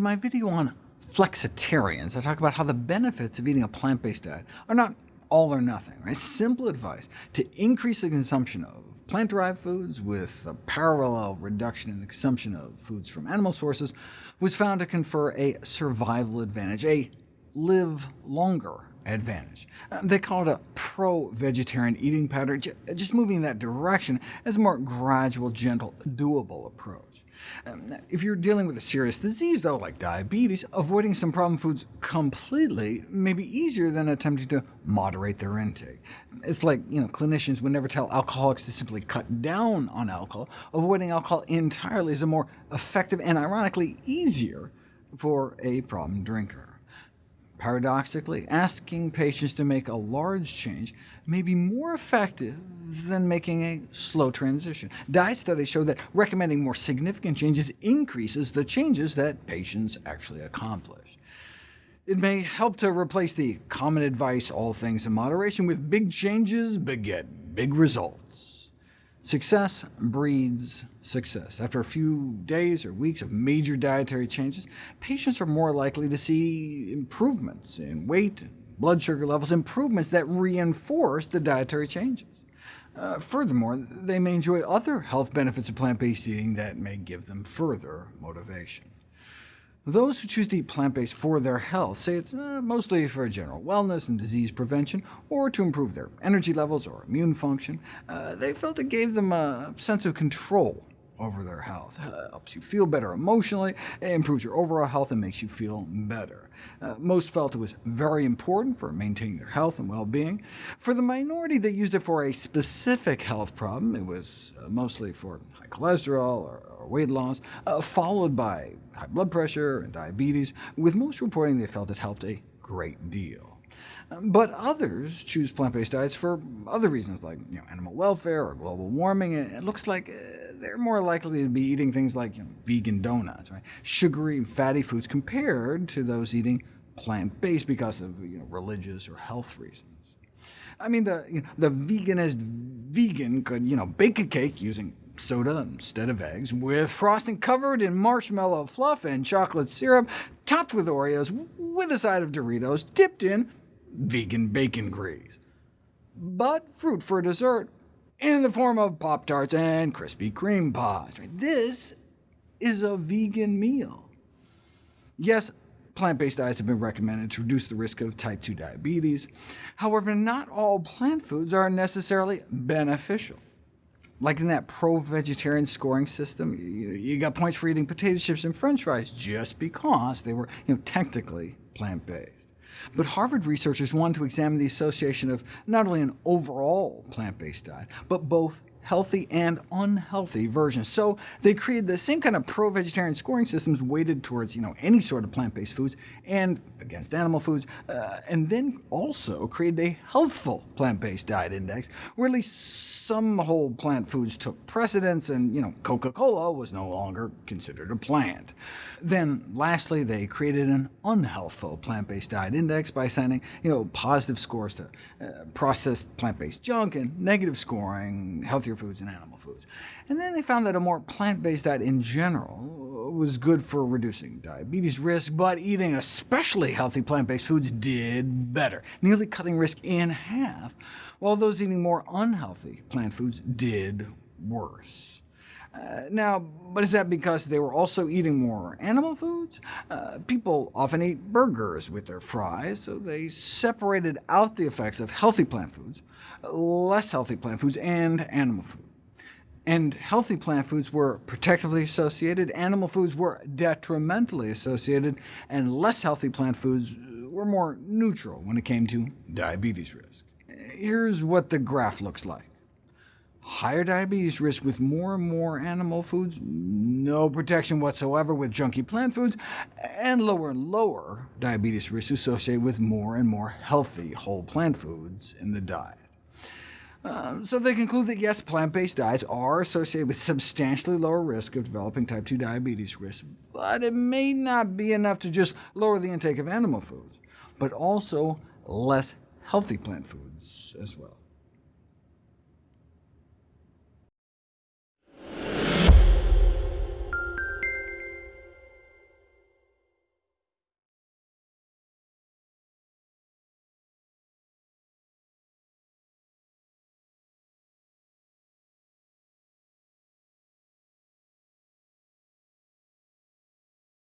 my video on flexitarians, I talk about how the benefits of eating a plant-based diet are not all or nothing. Right? Simple advice to increase the consumption of plant-derived foods with a parallel reduction in the consumption of foods from animal sources was found to confer a survival advantage, a live longer advantage. Uh, they call it a pro-vegetarian eating pattern, just moving in that direction as a more gradual, gentle, doable approach. Um, if you're dealing with a serious disease, though, like diabetes, avoiding some problem foods completely may be easier than attempting to moderate their intake. It's like you know, clinicians would never tell alcoholics to simply cut down on alcohol. Avoiding alcohol entirely is a more effective and ironically easier for a problem drinker. Paradoxically, asking patients to make a large change may be more effective than making a slow transition. Diet studies show that recommending more significant changes increases the changes that patients actually accomplish. It may help to replace the common advice, all things in moderation, with big changes beget big results. Success breeds success. After a few days or weeks of major dietary changes, patients are more likely to see improvements in weight, and blood sugar levels, improvements that reinforce the dietary changes. Uh, furthermore, they may enjoy other health benefits of plant-based eating that may give them further motivation. Those who choose to eat plant-based for their health say it's uh, mostly for general wellness and disease prevention, or to improve their energy levels or immune function. Uh, they felt it gave them a sense of control over their health. Uh, helps you feel better emotionally, improves your overall health, and makes you feel better. Uh, most felt it was very important for maintaining their health and well-being. For the minority that used it for a specific health problem, it was uh, mostly for high cholesterol or, or weight loss, uh, followed by high blood pressure and diabetes, with most reporting they felt it helped a great deal. But others choose plant-based diets for other reasons, like you know, animal welfare or global warming. It looks like uh, they're more likely to be eating things like you know, vegan donuts, right? sugary and fatty foods, compared to those eating plant-based because of you know, religious or health reasons. I mean, the, you know, the veganist vegan could you know, bake a cake using soda instead of eggs, with frosting covered in marshmallow fluff and chocolate syrup, topped with Oreos, with a side of Doritos, dipped in vegan bacon grease. But fruit for dessert in the form of Pop-Tarts and Krispy Kreme pods. This is a vegan meal. Yes, plant-based diets have been recommended to reduce the risk of type 2 diabetes. However, not all plant foods are necessarily beneficial. Like in that pro-vegetarian scoring system, you got points for eating potato chips and french fries just because they were you know, technically plant-based. But Harvard researchers wanted to examine the association of not only an overall plant-based diet, but both healthy and unhealthy versions. So they created the same kind of pro-vegetarian scoring systems weighted towards you know, any sort of plant-based foods and against animal foods, uh, and then also created a healthful plant-based diet index, where at least some whole plant foods took precedence, and you know, Coca-Cola was no longer considered a plant. Then, lastly, they created an unhealthful plant-based diet index by assigning you know, positive scores to uh, processed plant-based junk and negative scoring healthier foods and animal foods. And then they found that a more plant-based diet in general was good for reducing diabetes risk, but eating especially healthy plant-based foods did better, nearly cutting risk in half, while those eating more unhealthy plant foods did worse. Uh, now, but is that because they were also eating more animal foods? Uh, people often eat burgers with their fries, so they separated out the effects of healthy plant foods, less healthy plant foods, and animal food. And healthy plant foods were protectively associated, animal foods were detrimentally associated, and less healthy plant foods were more neutral when it came to diabetes risk. Here's what the graph looks like higher diabetes risk with more and more animal foods, no protection whatsoever with junky plant foods, and lower and lower diabetes risk associated with more and more healthy whole plant foods in the diet. Uh, so they conclude that yes, plant-based diets are associated with substantially lower risk of developing type 2 diabetes risk, but it may not be enough to just lower the intake of animal foods, but also less healthy plant foods as well.